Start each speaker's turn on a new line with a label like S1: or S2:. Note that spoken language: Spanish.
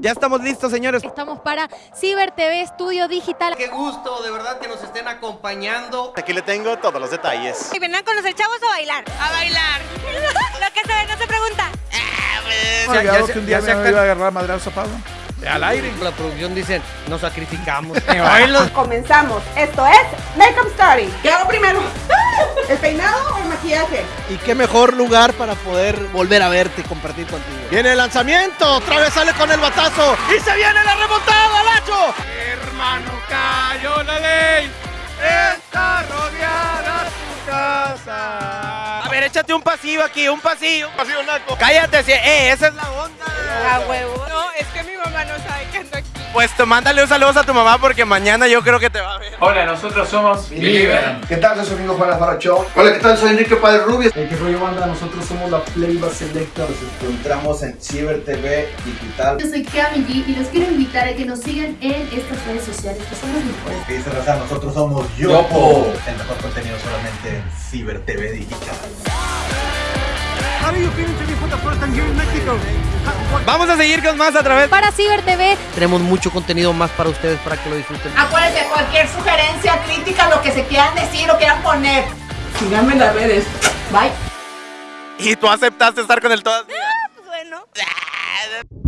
S1: Ya estamos listos, señores.
S2: Estamos para Ciber TV Estudio Digital.
S3: Qué gusto, de verdad, que nos estén acompañando.
S1: Aquí le tengo todos los detalles.
S4: ¿Y vendrán con los chavos o a bailar? A bailar. Lo que se ve no se pregunta.
S5: Ya, ya, que un día me iba a agarrar madrazo Pablo. Al aire.
S3: La producción dice, nos sacrificamos.
S6: Comenzamos. Esto es Makeup Story. ¿Qué hago primero?
S1: Y qué mejor lugar para poder volver a verte y compartir contigo. Viene el lanzamiento, otra vez sale con el batazo y se viene la remontada, Lacho.
S5: Hermano, cayó la ley. Está rodeada tu casa.
S1: A ver, échate un pasillo aquí, un pasillo.
S5: Pasivo naco.
S1: Cállate, sí, eh, esa es la onda.
S4: A huevo. No, es que mi mamá no sabe que ando aquí.
S1: Pues te- mándale un saludo a tu mamá porque mañana yo creo que te va a ver.
S7: Hola, nosotros somos Believer.
S8: ¿Qué tal? Soy su amigo Juan Alfaro Show. Hola, ¿qué tal? Soy Enrique Padre Rubio.
S9: Hey, ¿Qué rollo banda? Nosotros somos la Playba Selecta. Nos encontramos en Ciber TV Digital.
S10: Yo soy Kami G y los quiero invitar a que nos sigan en estas redes sociales que son las mejores.
S9: ¿Qué dice Raza? Nosotros somos Yopo. El mejor contenido solamente en Ciber TV Digital.
S1: Vamos a seguir con más a través
S2: para Ciber TV.
S3: Tenemos mucho contenido más para ustedes para que lo disfruten.
S6: Acuérdense, cualquier sugerencia, crítica, lo que se quieran decir o quieran poner. Síganme en las redes. Bye.
S1: ¿Y tú aceptaste estar con el todo? Ah, pues bueno. Ah,